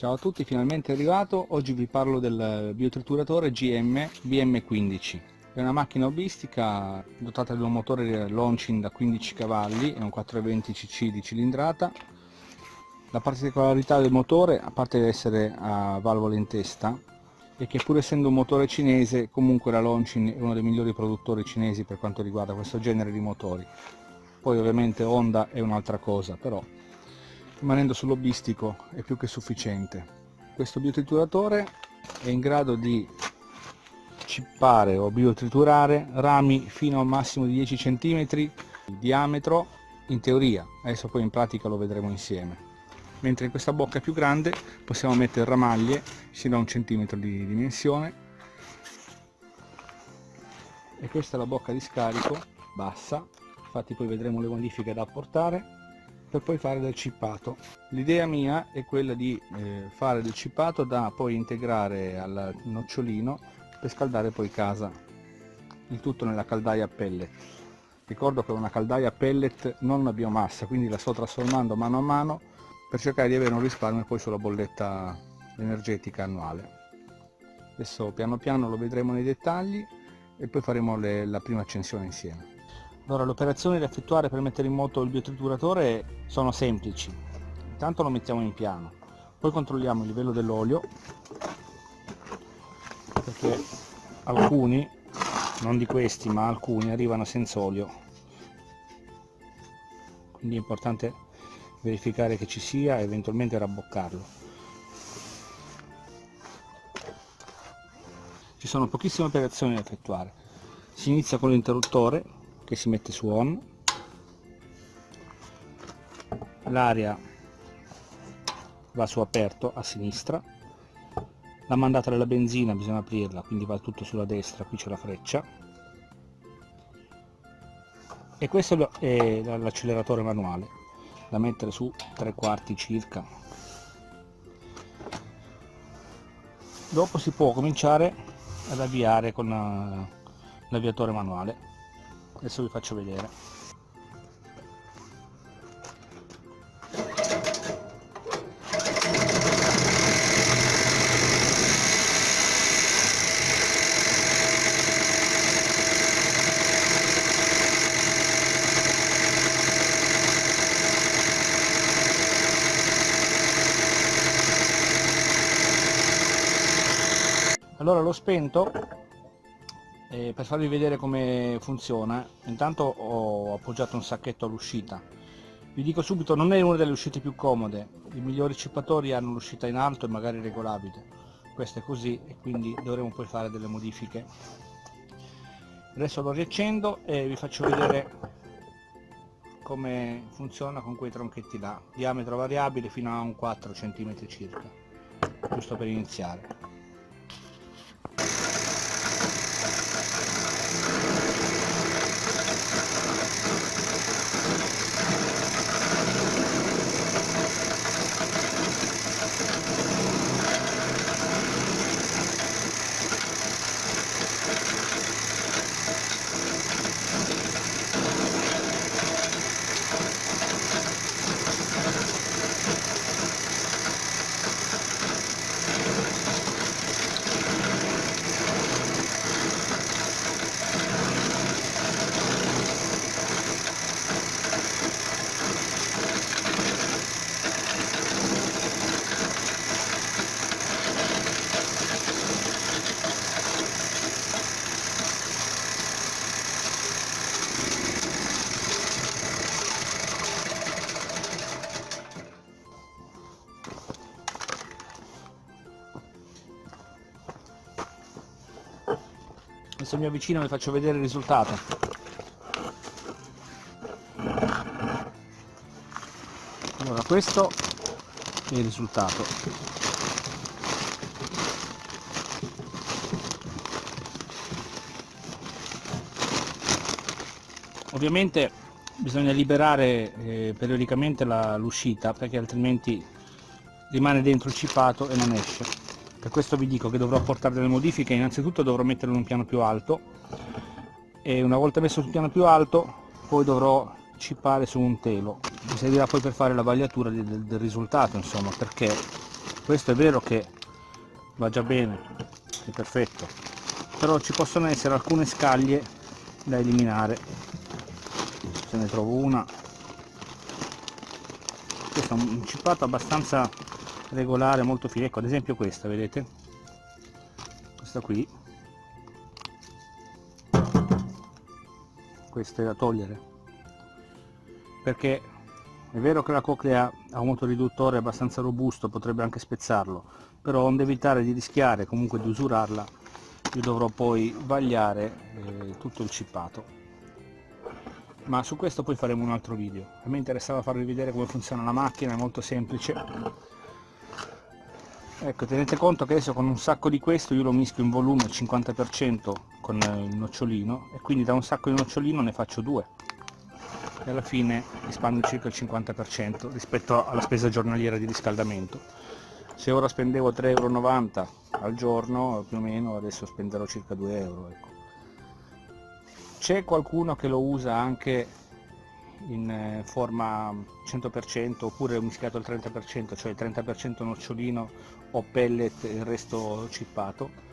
Ciao a tutti, finalmente arrivato. Oggi vi parlo del biotrituratore GM BM15. È una macchina hobbistica dotata di un motore launching da 15 cavalli e un 420 cc di cilindrata. La particolarità del motore, a parte essere a valvola in testa, è che pur essendo un motore cinese, comunque la Launching è uno dei migliori produttori cinesi per quanto riguarda questo genere di motori. Poi ovviamente Honda è un'altra cosa, però rimanendo sull'hobbistico è più che sufficiente. Questo biotrituratore è in grado di cippare o biotriturare rami fino a un massimo di 10 cm di diametro in teoria. Adesso poi in pratica lo vedremo insieme. Mentre in questa bocca più grande possiamo mettere ramaglie sino a un centimetro di dimensione. E questa è la bocca di scarico bassa. Infatti poi vedremo le modifiche da apportare per poi fare del cippato. L'idea mia è quella di eh, fare del cippato da poi integrare al nocciolino per scaldare poi casa. Il tutto nella caldaia pellet ricordo che una caldaia pellet non una biomassa quindi la sto trasformando mano a mano per cercare di avere un risparmio poi sulla bolletta energetica annuale. Adesso piano piano lo vedremo nei dettagli e poi faremo le, la prima accensione insieme allora, le operazioni da effettuare per mettere in moto il biotrituratore sono semplici. Intanto lo mettiamo in piano, poi controlliamo il livello dell'olio, perché alcuni, non di questi ma alcuni, arrivano senza olio. Quindi è importante verificare che ci sia e eventualmente rabboccarlo. Ci sono pochissime operazioni da effettuare. Si inizia con l'interruttore che si mette su on. L'aria va su aperto a sinistra. La mandata della benzina bisogna aprirla quindi va tutto sulla destra qui c'è la freccia. E questo è l'acceleratore manuale da mettere su tre quarti circa. Dopo si può cominciare ad avviare con eh, l'avviatore manuale adesso vi faccio vedere. Allora l'ho spento eh, per farvi vedere come funziona intanto ho appoggiato un sacchetto all'uscita. Vi dico subito non è una delle uscite più comode. I migliori cippatori hanno l'uscita in alto e magari regolabile. Questo è così e quindi dovremo poi fare delle modifiche. Adesso lo riaccendo e vi faccio vedere come funziona con quei tronchetti là. Diametro variabile fino a un 4 cm circa giusto per iniziare adesso mi avvicino e vi faccio vedere il risultato. Allora questo è il risultato. Ovviamente bisogna liberare eh, periodicamente l'uscita perché altrimenti rimane dentro il cipato e non esce per questo vi dico che dovrò apportare delle modifiche. Innanzitutto dovrò metterlo in un piano più alto. E una volta messo sul piano più alto poi dovrò cippare su un telo. Mi servirà poi per fare la vagliatura del, del risultato insomma perché questo è vero che va già bene è perfetto. Però ci possono essere alcune scaglie da eliminare. Se ne trovo una. Questo è un cippato abbastanza regolare molto fine. Ecco ad esempio questa vedete? Questa qui. Questa è da togliere. Perché è vero che la coclea ha un motoriduttore abbastanza robusto potrebbe anche spezzarlo però onde evitare di rischiare comunque di usurarla io dovrò poi vagliare eh, tutto il cippato. Ma su questo poi faremo un altro video. A me interessava farvi vedere come funziona la macchina è molto semplice ecco tenete conto che adesso con un sacco di questo io lo mischio in volume al 50% con il nocciolino e quindi da un sacco di nocciolino ne faccio due e alla fine risparmio circa il 50% rispetto alla spesa giornaliera di riscaldamento se ora spendevo 3,90 euro al giorno più o meno adesso spenderò circa 2 euro ecco. c'è qualcuno che lo usa anche in eh, forma 100% oppure mischiato al 30% cioè il 30% nocciolino o pellet e il resto cippato.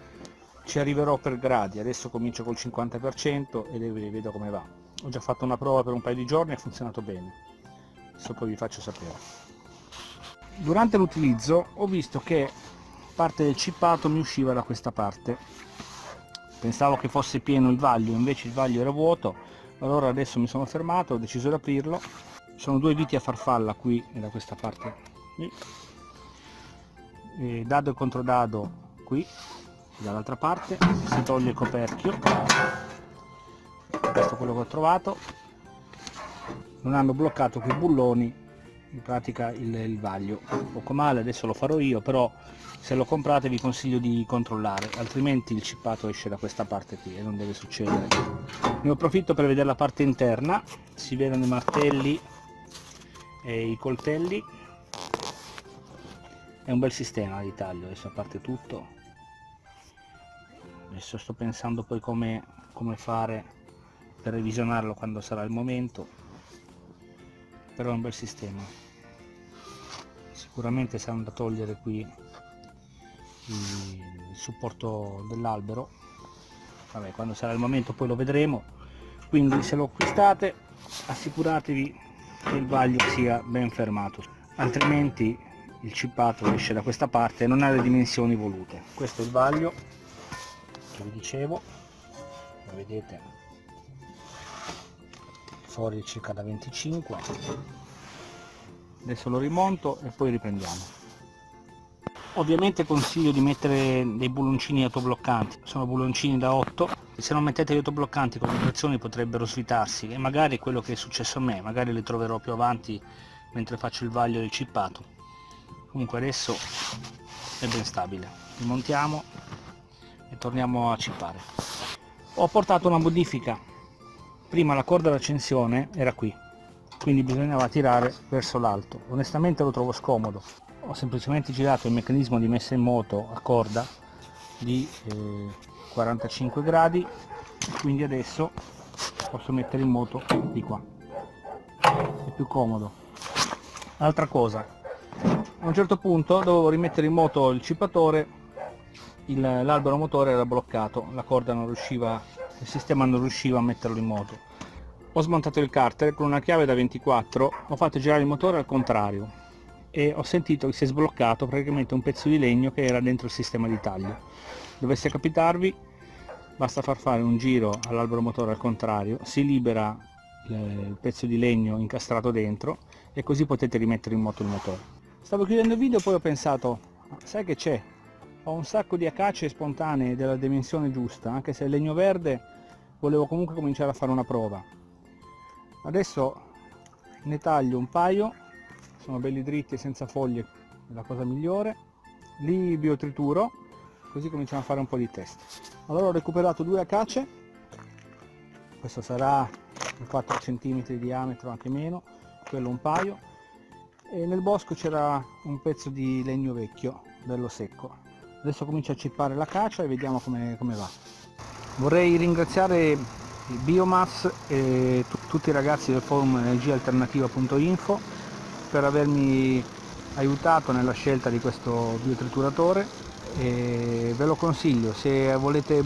Ci arriverò per gradi adesso comincio col 50% e vedo come va. Ho già fatto una prova per un paio di giorni e ha funzionato bene. Adesso poi vi faccio sapere. Durante l'utilizzo ho visto che parte del cippato mi usciva da questa parte. Pensavo che fosse pieno il vaglio invece il vaglio era vuoto allora adesso mi sono fermato ho deciso di aprirlo. Sono due viti a farfalla qui e da questa parte e dado e controdado qui dall'altra parte. Si toglie il coperchio. Questo è quello che ho trovato. Non hanno bloccato quei bulloni in pratica il, il vaglio. Poco male adesso lo farò io però se lo comprate vi consiglio di controllare altrimenti il cippato esce da questa parte qui e non deve succedere. Ne approfitto per vedere la parte interna si vedono i martelli e i coltelli. È un bel sistema di taglio adesso a parte tutto. Adesso sto pensando poi come, come fare per revisionarlo quando sarà il momento però è un bel sistema. Sicuramente saranno da togliere qui il supporto dell'albero vabbè quando sarà il momento poi lo vedremo. Quindi se lo acquistate assicuratevi che il vaglio sia ben fermato altrimenti il cippato esce da questa parte e non ha le dimensioni volute. Questo è il vaglio che vi dicevo lo vedete fuori circa da 25 adesso lo rimonto e poi riprendiamo. Ovviamente consiglio di mettere dei bulloncini autobloccanti. Sono bulloncini da 8 se non mettete gli autobloccanti con le vibrazioni potrebbero svitarsi e magari è quello che è successo a me magari li troverò più avanti mentre faccio il vaglio del cippato. Comunque adesso è ben stabile. Rimontiamo e torniamo a cippare. Ho portato una modifica prima la corda d'accensione era qui quindi bisognava tirare verso l'alto. Onestamente lo trovo scomodo. Ho semplicemente girato il meccanismo di messa in moto a corda di eh, 45 gradi quindi adesso posso mettere in moto di qua. È più comodo. Altra cosa. A un certo punto dovevo rimettere in moto il cippatore l'albero motore era bloccato la corda non riusciva il sistema non riusciva a metterlo in moto. Ho smontato il carter con una chiave da 24 ho fatto girare il motore al contrario e ho sentito che si è sbloccato praticamente un pezzo di legno che era dentro il sistema di taglio. Dovesse capitarvi basta far fare un giro all'albero motore al contrario si libera il pezzo di legno incastrato dentro e così potete rimettere in moto il motore. Stavo chiudendo il video poi ho pensato sai che c'è ho un sacco di acacie spontanee della dimensione giusta anche se il legno verde volevo comunque cominciare a fare una prova. Adesso ne taglio un paio sono belli dritti e senza foglie è la cosa migliore. Li biotrituro così cominciamo a fare un po' di test. Allora ho recuperato due acace questo sarà 4 cm di diametro anche meno quello un paio. E nel bosco c'era un pezzo di legno vecchio bello secco adesso comincio a cippare la cacia e vediamo come, come va. Vorrei ringraziare il biomass e tutti i ragazzi del forum energialternativa.info per avermi aiutato nella scelta di questo biotrituratore e ve lo consiglio. Se volete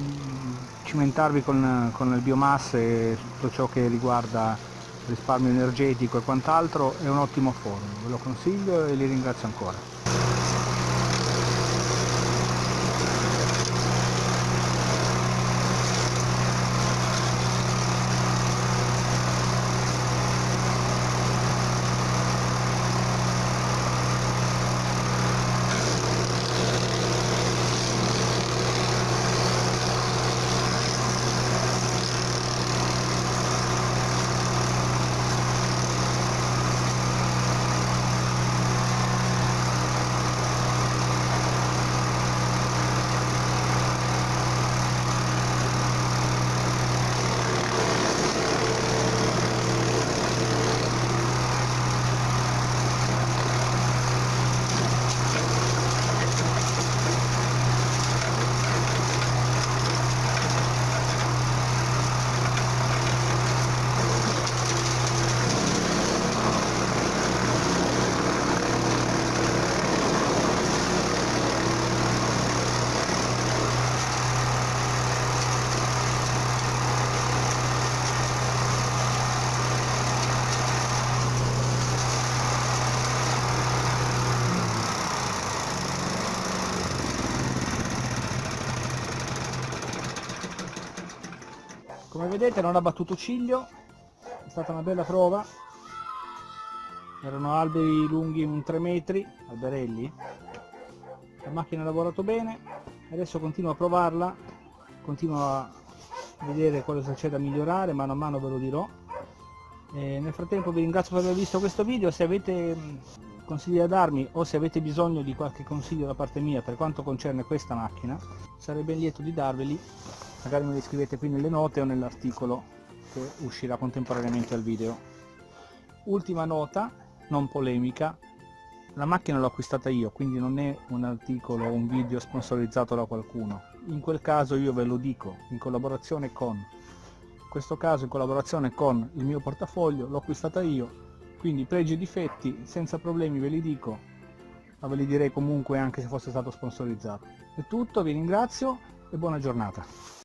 cimentarvi con, con le biomasse e tutto ciò che riguarda risparmio energetico e quant'altro è un ottimo forno ve lo consiglio e li ringrazio ancora come vedete non ha battuto ciglio. È stata una bella prova. Erano alberi lunghi un 3 metri alberelli. La macchina ha lavorato bene. Adesso continuo a provarla continuo a vedere cosa c'è da migliorare. Mano a mano ve lo dirò. E nel frattempo vi ringrazio per aver visto questo video. Se avete consigli da darmi o se avete bisogno di qualche consiglio da parte mia per quanto concerne questa macchina sarei ben lieto di darveli magari me li scrivete qui nelle note o nell'articolo che uscirà contemporaneamente al video. Ultima nota non polemica. La macchina l'ho acquistata io quindi non è un articolo o un video sponsorizzato da qualcuno. In quel caso io ve lo dico in collaborazione con in questo caso in collaborazione con il mio portafoglio l'ho acquistata io. Quindi pregi e difetti senza problemi ve li dico ma ve li direi comunque anche se fosse stato sponsorizzato. È tutto vi ringrazio e buona giornata